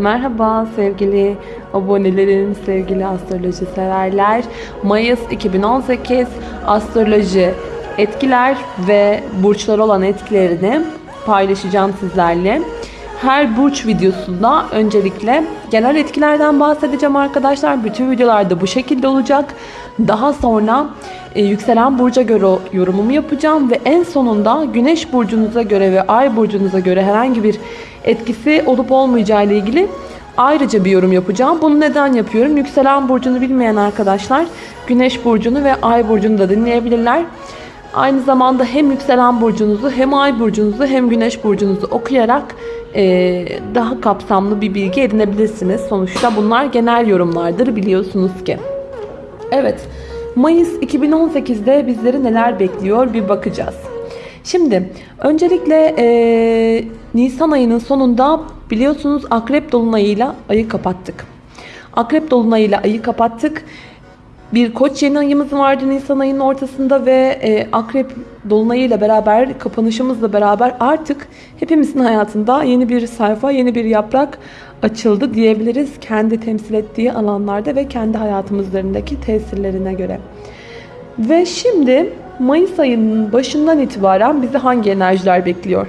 Merhaba sevgili abonelerim, sevgili astroloji severler. Mayıs 2018 astroloji etkiler ve burçlar olan etkilerini paylaşacağım sizlerle. Her burç videosunda öncelikle genel etkilerden bahsedeceğim arkadaşlar. Bütün videolarda bu şekilde olacak. Daha sonra e, yükselen burca göre yorumumu yapacağım ve en sonunda güneş burcunuza göre ve ay burcunuza göre herhangi bir etkisi olup olmayacağı ile ilgili ayrıca bir yorum yapacağım. Bunu neden yapıyorum? Yükselen burcunu bilmeyen arkadaşlar güneş burcunu ve ay burcunu da dinleyebilirler. Aynı zamanda hem yükselen burcunuzu hem ay burcunuzu hem güneş burcunuzu okuyarak e, daha kapsamlı bir bilgi edinebilirsiniz. Sonuçta bunlar genel yorumlardır biliyorsunuz ki. Evet, Mayıs 2018'de bizleri neler bekliyor bir bakacağız. Şimdi öncelikle e, Nisan ayının sonunda biliyorsunuz Akrep Dolunay'ıyla ayı kapattık. Akrep Dolunay'ıyla ayı kapattık. Bir koç yeni ayımız vardı Nisan ayının ortasında ve e, Akrep Dolunay'ıyla beraber kapanışımızla beraber artık hepimizin hayatında yeni bir sayfa, yeni bir yaprak açıldı diyebiliriz. Kendi temsil ettiği alanlarda ve kendi hayatımızlarındaki tesirlerine göre. Ve şimdi Mayıs ayının başından itibaren bizi hangi enerjiler bekliyor?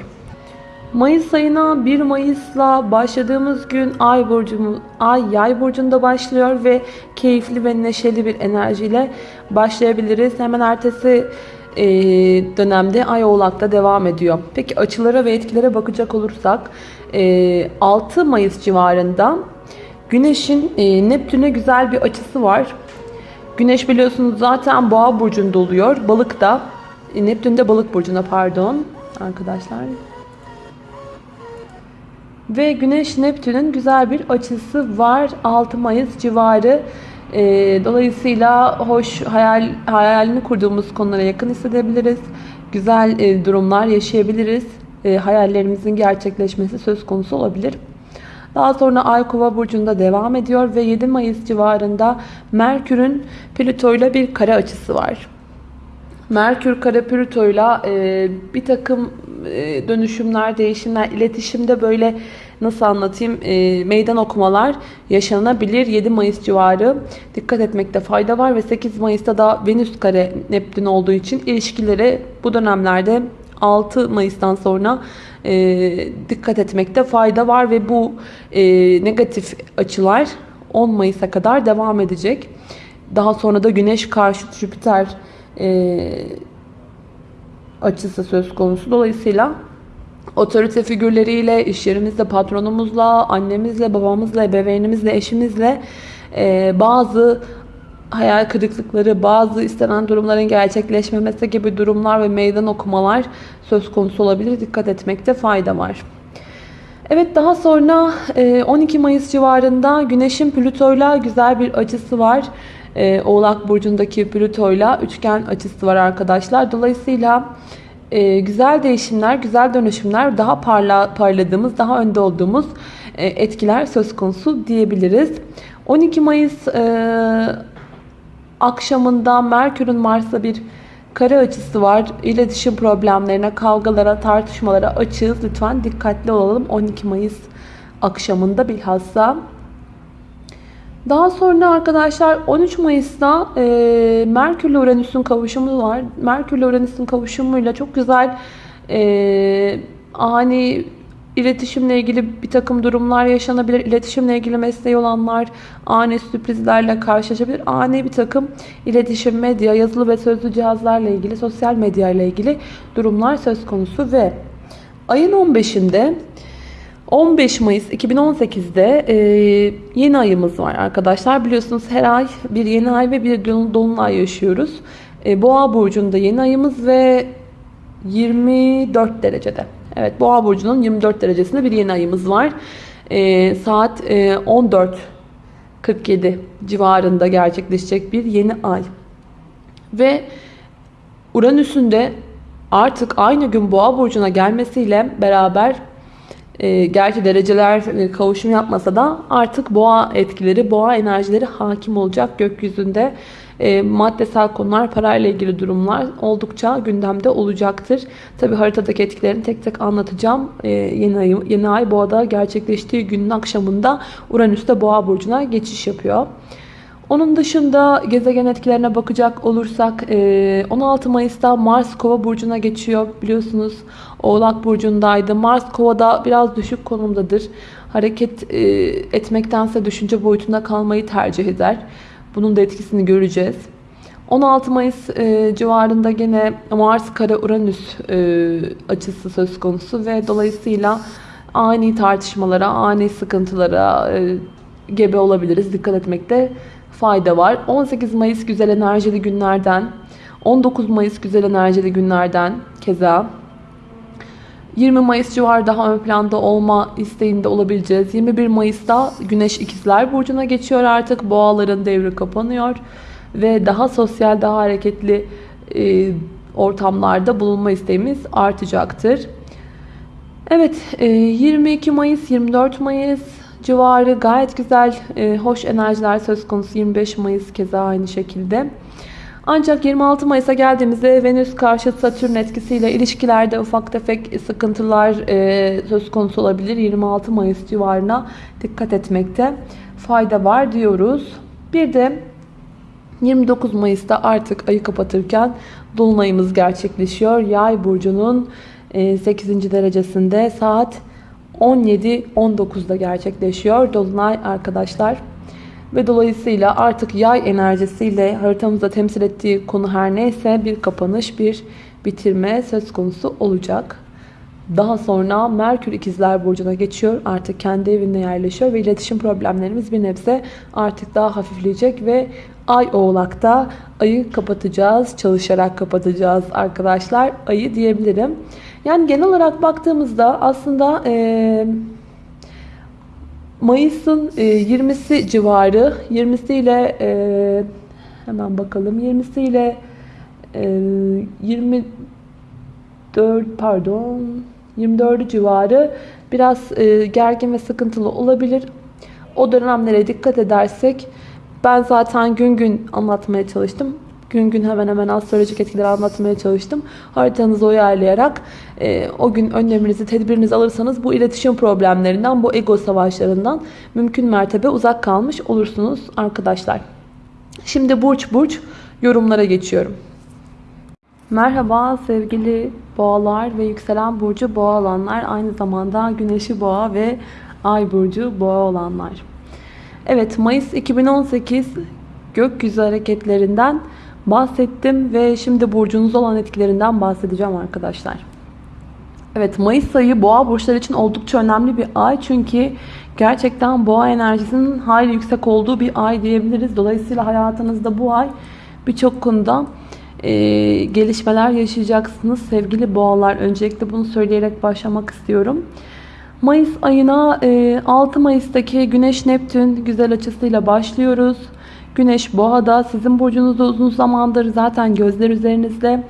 Mayıs ayına 1 Mayıs'la başladığımız gün Ay burcumuz Ay Yay burcunda başlıyor ve keyifli ve neşeli bir enerjiyle başlayabiliriz. Hemen ertesi e, dönemde Ay Oğlak'ta devam ediyor. Peki açılara ve etkilere bakacak olursak e, 6 Mayıs civarında Güneş'in e, Neptün'e güzel bir açısı var. Güneş biliyorsunuz zaten Boğa burcunda oluyor. Balık da e, Neptün de Balık burcuna pardon arkadaşlar. Ve Güneş Neptün'ün güzel bir açısı var 6 Mayıs civarı. E, dolayısıyla hoş hayal hayalini kurduğumuz konulara yakın hissedebiliriz. Güzel e, durumlar yaşayabiliriz. E, hayallerimizin gerçekleşmesi söz konusu olabilir. Daha sonra Ay Kova burcunda devam ediyor ve 7 Mayıs civarında Merkür'ün Plüto ile bir kare açısı var. Merkür kare Plüto ile bir takım e, dönüşümler, değişimler, iletişimde böyle nasıl anlatayım e, meydan okumalar yaşanabilir. 7 Mayıs civarı dikkat etmekte fayda var ve 8 Mayıs'ta da Venüs kare Neptün olduğu için ilişkileri bu dönemlerde 6 Mayıs'tan sonra e, dikkat etmekte fayda var ve bu e, negatif açılar 10 Mayıs'a kadar devam edecek. Daha sonra da Güneş karşı Jüpiter e, açısı söz konusu. Dolayısıyla otorite figürleriyle, iş yerimizde patronumuzla, annemizle, babamızla, ebeveynimizle, eşimizle e, bazı hayal kırıklıkları, bazı istenen durumların gerçekleşmemesi gibi durumlar ve meydan okumalar söz konusu olabilir. Dikkat etmekte fayda var. Evet daha sonra 12 Mayıs civarında Güneş'in Plüto'yla güzel bir açısı var. Oğlak Burcu'ndaki Plüto'yla üçgen açısı var arkadaşlar. Dolayısıyla güzel değişimler, güzel dönüşümler, daha parla, parladığımız, daha önde olduğumuz etkiler söz konusu diyebiliriz. 12 Mayıs akşamında Merkür'ün Mars'la bir kare açısı var. İletişim problemlerine, kavgalara, tartışmalara açığız. Lütfen dikkatli olalım 12 Mayıs akşamında bilhassa. Daha sonra arkadaşlar 13 Mayıs'ta e, Merkür ile Uranüs'ün kavuşumu var. Merkür ile Uranüs'ün kavuşumuyla çok güzel e, ani İletişimle ilgili bir takım durumlar yaşanabilir. İletişimle ilgili mesleği olanlar ani sürprizlerle karşılaşabilir. Ani bir takım iletişim, medya, yazılı ve sözlü cihazlarla ilgili, sosyal medya ile ilgili durumlar söz konusu ve ayın 15'inde 15 Mayıs 2018'de e, yeni ayımız var arkadaşlar. Biliyorsunuz her ay bir yeni ay ve bir dolunay yaşıyoruz. E, Boğa burcunda yeni ayımız ve 24 derecede. Evet Boğa burcunun 24 derecesinde bir yeni ayımız var. E, saat e, 14.47 civarında gerçekleşecek bir yeni ay. Ve Uranüs'ün de artık aynı gün Boğa burcuna gelmesiyle beraber e, gerçi dereceler e, kavuşum yapmasa da artık boğa etkileri, boğa enerjileri hakim olacak gökyüzünde. e, maddesel konular, parayla ilgili durumlar oldukça gündemde olacaktır. Tabi haritadaki etkilerini tek tek anlatacağım. E, yeni, ay, yeni ay boğada gerçekleştiği günün akşamında Uranüs'te boğa burcuna geçiş yapıyor. Onun dışında gezegen etkilerine bakacak olursak 16 Mayıs'ta Mars Kova burcuna geçiyor. Biliyorsunuz Oğlak burcundaydı. Mars Kova'da biraz düşük konumdadır. Hareket etmektense düşünce boyutunda kalmayı tercih eder. Bunun da etkisini göreceğiz. 16 Mayıs civarında gene Mars kare Uranüs açısı söz konusu ve dolayısıyla ani tartışmalara, ani sıkıntılara gebe olabiliriz. Dikkat etmekte fayda var. 18 Mayıs güzel enerjili günlerden, 19 Mayıs güzel enerjili günlerden keza 20 Mayıs civarı daha ön planda olma isteğinde olabileceğiz. 21 Mayıs'ta Güneş ikizler Burcu'na geçiyor artık. Boğaların devri kapanıyor. Ve daha sosyal, daha hareketli e, ortamlarda bulunma isteğimiz artacaktır. Evet, e, 22 Mayıs, 24 Mayıs civarı gayet güzel, e, hoş enerjiler söz konusu. 25 Mayıs keza aynı şekilde. Ancak 26 Mayıs'a geldiğimizde Venüs karşı Satürn etkisiyle ilişkilerde ufak tefek sıkıntılar e, söz konusu olabilir. 26 Mayıs civarına dikkat etmekte fayda var diyoruz. Bir de 29 Mayıs'ta artık ayı kapatırken Dolunayımız gerçekleşiyor. Yay burcunun 8. E, derecesinde saat 17-19'da gerçekleşiyor. Dolunay arkadaşlar. Ve dolayısıyla artık yay enerjisiyle haritamızda temsil ettiği konu her neyse bir kapanış, bir bitirme söz konusu olacak. Daha sonra Merkür ikizler burcuna geçiyor. Artık kendi evinde yerleşiyor ve iletişim problemlerimiz bir nebze artık daha hafifleyecek ve Ay oğlakta ayı kapatacağız. Çalışarak kapatacağız arkadaşlar. Ayı diyebilirim. Yani genel olarak baktığımızda aslında e, Mayıs'ın e, 20'si civarı 20'si ile e, hemen bakalım 20'si ile e, 24 pardon 24 civarı biraz e, gergin ve sıkıntılı olabilir. O dönemlere dikkat edersek ben zaten gün gün anlatmaya çalıştım gün gün hemen hemen astrolojik etkileri anlatmaya çalıştım. Haritanızı uyarlayarak e, o gün önleminizi, tedbirinizi alırsanız bu iletişim problemlerinden, bu ego savaşlarından mümkün mertebe uzak kalmış olursunuz arkadaşlar. Şimdi burç burç yorumlara geçiyorum. Merhaba sevgili boğalar ve yükselen burcu boğa olanlar. Aynı zamanda güneşi boğa ve ay burcu boğa olanlar. Evet Mayıs 2018 gökyüzü hareketlerinden bahsettim ve şimdi burcunuz olan etkilerinden bahsedeceğim arkadaşlar. Evet Mayıs ayı boğa burçları için oldukça önemli bir ay çünkü gerçekten boğa enerjisinin hayli yüksek olduğu bir ay diyebiliriz. Dolayısıyla hayatınızda bu ay birçok konuda e, gelişmeler yaşayacaksınız sevgili boğalar. Öncelikle bunu söyleyerek başlamak istiyorum. Mayıs ayına e, 6 Mayıs'taki Güneş Neptün güzel açısıyla başlıyoruz. Güneş boğada sizin burcunuzda uzun zamandır zaten gözler üzerinizde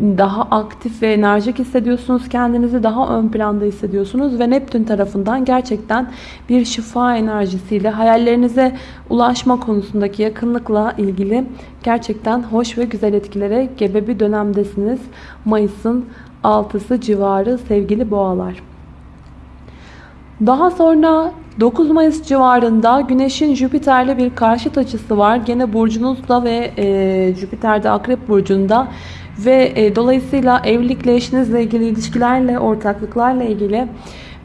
daha aktif ve enerjik hissediyorsunuz. Kendinizi daha ön planda hissediyorsunuz ve Neptün tarafından gerçekten bir şifa enerjisiyle hayallerinize ulaşma konusundaki yakınlıkla ilgili gerçekten hoş ve güzel etkilere gebe bir dönemdesiniz. Mayıs'ın 6'sı civarı sevgili boğalar. Daha sonra 9 Mayıs civarında Güneş'in Jüpiter'le bir karşıt açısı var. Gene burcunuzda ve e, Jüpiter'de Akrep burcunda ve e, dolayısıyla evlilikle, eşinizle ilgili ilişkilerle, ortaklıklarla ilgili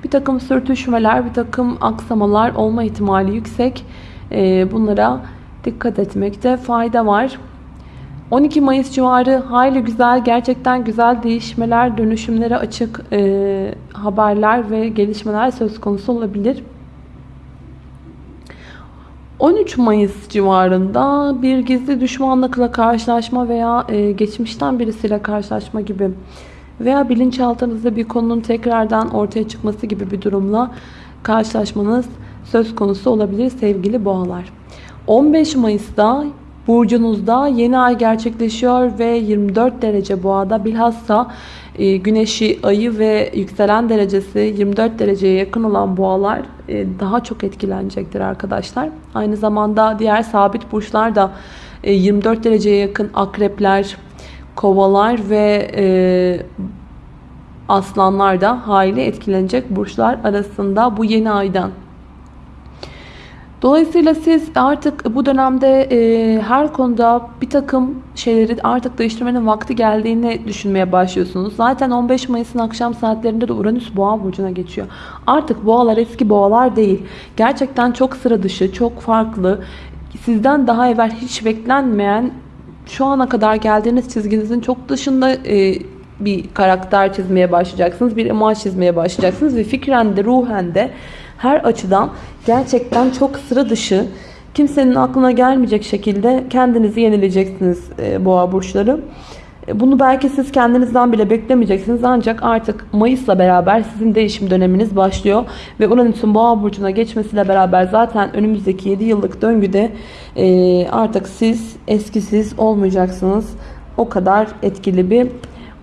bir takım sürtüşmeler, bir takım aksamalar olma ihtimali yüksek. E, bunlara dikkat etmekte fayda var. 12 Mayıs civarı hayli güzel, gerçekten güzel değişmeler, dönüşümlere açık e, haberler ve gelişmeler söz konusu olabilir. 13 Mayıs civarında bir gizli düşmanlıkla karşılaşma veya e, geçmişten birisiyle karşılaşma gibi veya bilinçaltınızda bir konunun tekrardan ortaya çıkması gibi bir durumla karşılaşmanız söz konusu olabilir sevgili boğalar. 15 Mayıs'ta burcunuzda yeni ay gerçekleşiyor ve 24 derece boğada bilhassa e, güneşi, ayı ve yükselen derecesi 24 dereceye yakın olan boğalar e, daha çok etkilenecektir arkadaşlar. Aynı zamanda diğer sabit burçlar da e, 24 dereceye yakın akrepler, kovalar ve e, aslanlar da hayli etkilenecek burçlar arasında bu yeni aydan. Dolayısıyla siz artık bu dönemde e, her konuda bir takım şeyleri artık değiştirmenin vakti geldiğini düşünmeye başlıyorsunuz. Zaten 15 Mayıs'ın akşam saatlerinde de Uranüs Boğa burcuna geçiyor. Artık boğalar eski boğalar değil. Gerçekten çok sıra dışı, çok farklı. Sizden daha evvel hiç beklenmeyen şu ana kadar geldiğiniz çizginizin çok dışında e, bir karakter çizmeye başlayacaksınız. Bir imaj çizmeye başlayacaksınız ve fikren de ruhen de her açıdan gerçekten çok sıra dışı kimsenin aklına gelmeyecek şekilde kendinizi yenileyeceksiniz e, boğa burçları. E, bunu belki siz kendinizden bile beklemeyeceksiniz ancak artık Mayıs'la beraber sizin değişim döneminiz başlıyor. Ve Uranüs'ün boğa burcuna geçmesiyle beraber zaten önümüzdeki 7 yıllık döngüde e, artık siz eskisiz olmayacaksınız. O kadar etkili bir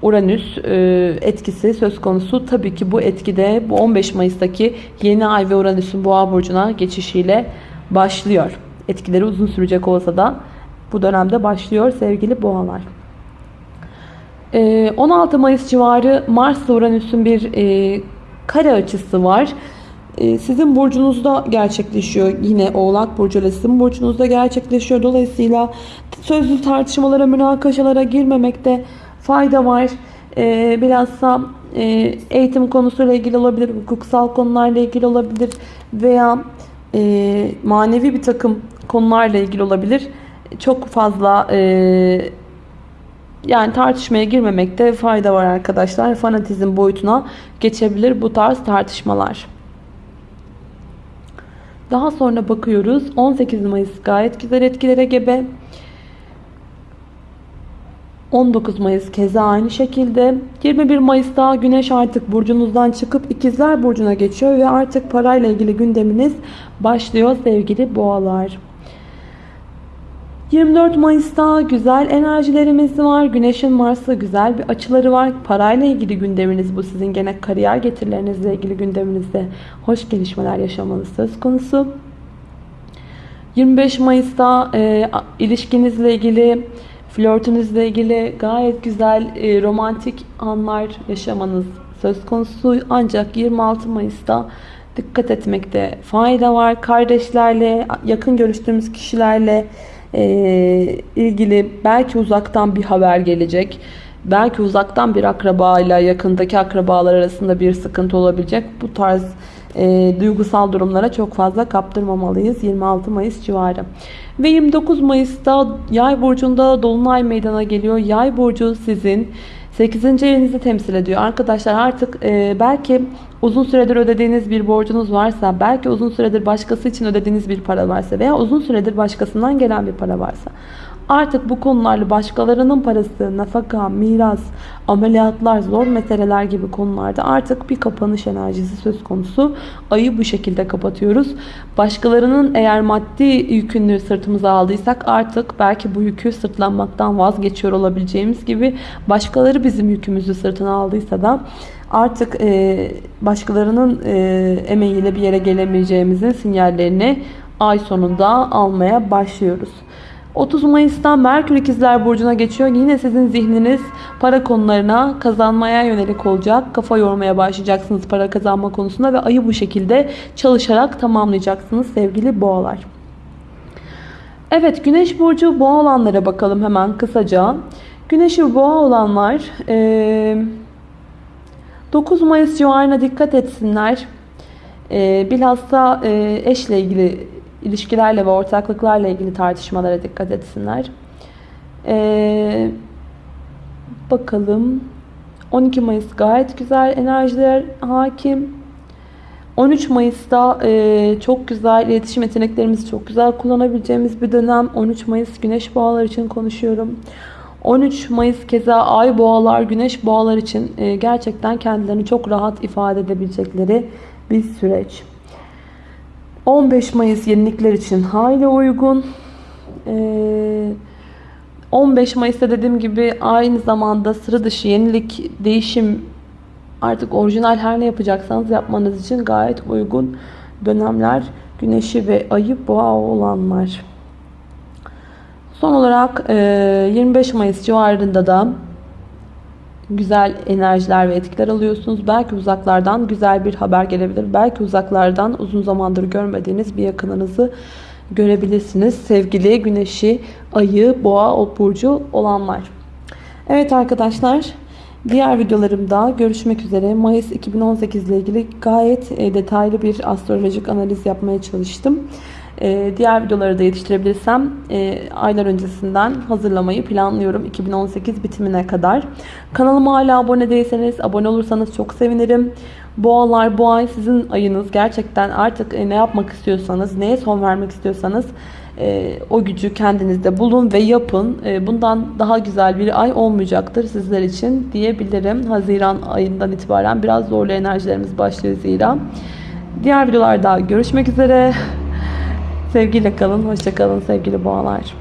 Uranüs e, etkisi söz konusu. Tabii ki bu etkide bu 15 Mayıs'taki yeni ay ve Uranüs'ün boğa burcuna geçişiyle başlıyor. Etkileri uzun sürecek olsa da bu dönemde başlıyor sevgili boğalar. 16 Mayıs civarı Mars ile Uranüs'ün bir e, kare açısı var. E, sizin burcunuzda gerçekleşiyor. Yine Oğlak Burcu ile sizin burcunuzda gerçekleşiyor. Dolayısıyla sözlü tartışmalara, münakaşalara girmemekte fayda var. E, bilhassa e, eğitim konusuyla ilgili olabilir, hukuksal konularla ilgili olabilir veya e, manevi bir takım konularla ilgili olabilir. Çok fazla e, yani tartışmaya girmemekte fayda var arkadaşlar. Fanatizm boyutuna geçebilir bu tarz tartışmalar. Daha sonra bakıyoruz. 18 Mayıs gayet güzel etkilere gebe. 19 Mayıs keza aynı şekilde. 21 Mayıs'ta Güneş artık burcunuzdan çıkıp ikizler burcuna geçiyor ve artık parayla ilgili gündeminiz başlıyor sevgili boğalar. 24 Mayıs'ta güzel enerjilerimiz var. Güneşin Mars'la güzel bir açıları var. Parayla ilgili gündeminiz bu. Sizin gene kariyer getirilerinizle ilgili gündeminizde hoş gelişmeler yaşamanız söz konusu. 25 Mayıs'ta e, ilişkinizle ilgili, flörtünüzle ilgili gayet güzel e, romantik anlar yaşamanız söz konusu. Ancak 26 Mayıs'ta dikkat etmekte fayda var. Kardeşlerle, yakın görüştüğümüz kişilerle e, ilgili belki uzaktan bir haber gelecek. Belki uzaktan bir akrabayla yakındaki akrabalar arasında bir sıkıntı olabilecek. Bu tarz e, duygusal durumlara çok fazla kaptırmamalıyız 26 Mayıs civarı. Ve 29 Mayıs'ta Yay burcunda dolunay meydana geliyor. Yay burcu sizin 8. evinizi temsil ediyor. Arkadaşlar artık e, belki uzun süredir ödediğiniz bir borcunuz varsa, belki uzun süredir başkası için ödediğiniz bir para varsa veya uzun süredir başkasından gelen bir para varsa Artık bu konularla başkalarının parası, nafaka, miras, ameliyatlar, zor meseleler gibi konularda artık bir kapanış enerjisi söz konusu. Ayı bu şekilde kapatıyoruz. Başkalarının eğer maddi yükünü sırtımıza aldıysak artık belki bu yükü sırtlanmaktan vazgeçiyor olabileceğimiz gibi başkaları bizim yükümüzü sırtına aldıysa da artık başkalarının emeğiyle bir yere gelemeyeceğimizin sinyallerini ay sonunda almaya başlıyoruz. 30 Mayıs'tan Merkür İkizler Burcu'na geçiyor. Yine sizin zihniniz para konularına kazanmaya yönelik olacak. Kafa yormaya başlayacaksınız para kazanma konusunda ve ayı bu şekilde çalışarak tamamlayacaksınız sevgili boğalar. Evet Güneş Burcu boğa olanlara bakalım hemen kısaca. Güneşi boğa olanlar 9 Mayıs civarına dikkat etsinler. Bilhassa eşle ilgili ilişkilerle ve ortaklıklarla ilgili tartışmalara dikkat etsinler. Ee, bakalım. 12 Mayıs gayet güzel enerjiler hakim. 13 Mayıs'ta e, çok güzel iletişim yeteneklerimizi çok güzel kullanabileceğimiz bir dönem. 13 Mayıs güneş boğalar için konuşuyorum. 13 Mayıs keza ay boğalar, güneş boğalar için e, gerçekten kendilerini çok rahat ifade edebilecekleri bir süreç. 15 Mayıs yenilikler için hayli uygun. 15 ee, Mayıs'ta dediğim gibi aynı zamanda sıra dışı yenilik, değişim artık orijinal her ne yapacaksanız yapmanız için gayet uygun dönemler. Güneşi ve ayı boğa olanlar. Son olarak e, 25 Mayıs civarında da güzel enerjiler ve etkiler alıyorsunuz. Belki uzaklardan güzel bir haber gelebilir. Belki uzaklardan uzun zamandır görmediğiniz bir yakınınızı görebilirsiniz. Sevgili güneşi, ayı, boğa, o burcu olanlar. Evet arkadaşlar. Diğer videolarımda görüşmek üzere. Mayıs 2018 ile ilgili gayet e, detaylı bir astrolojik analiz yapmaya çalıştım. E, Diğer videoları da yetiştirebilirsem e, aylar öncesinden hazırlamayı planlıyorum 2018 bitimine kadar. Kanalıma hala abone değilseniz abone olursanız çok sevinirim. Boğalar bu ay sizin ayınız. Gerçekten artık e, ne yapmak istiyorsanız, neye son vermek istiyorsanız e, o gücü kendinizde bulun ve yapın. E, bundan daha güzel bir ay olmayacaktır sizler için diyebilirim. Haziran ayından itibaren biraz zorlu enerjilerimiz başlıyor zira. Diğer videolarda görüşmek üzere. Sevgiyle kalın, hoşça kalın sevgili boğalar.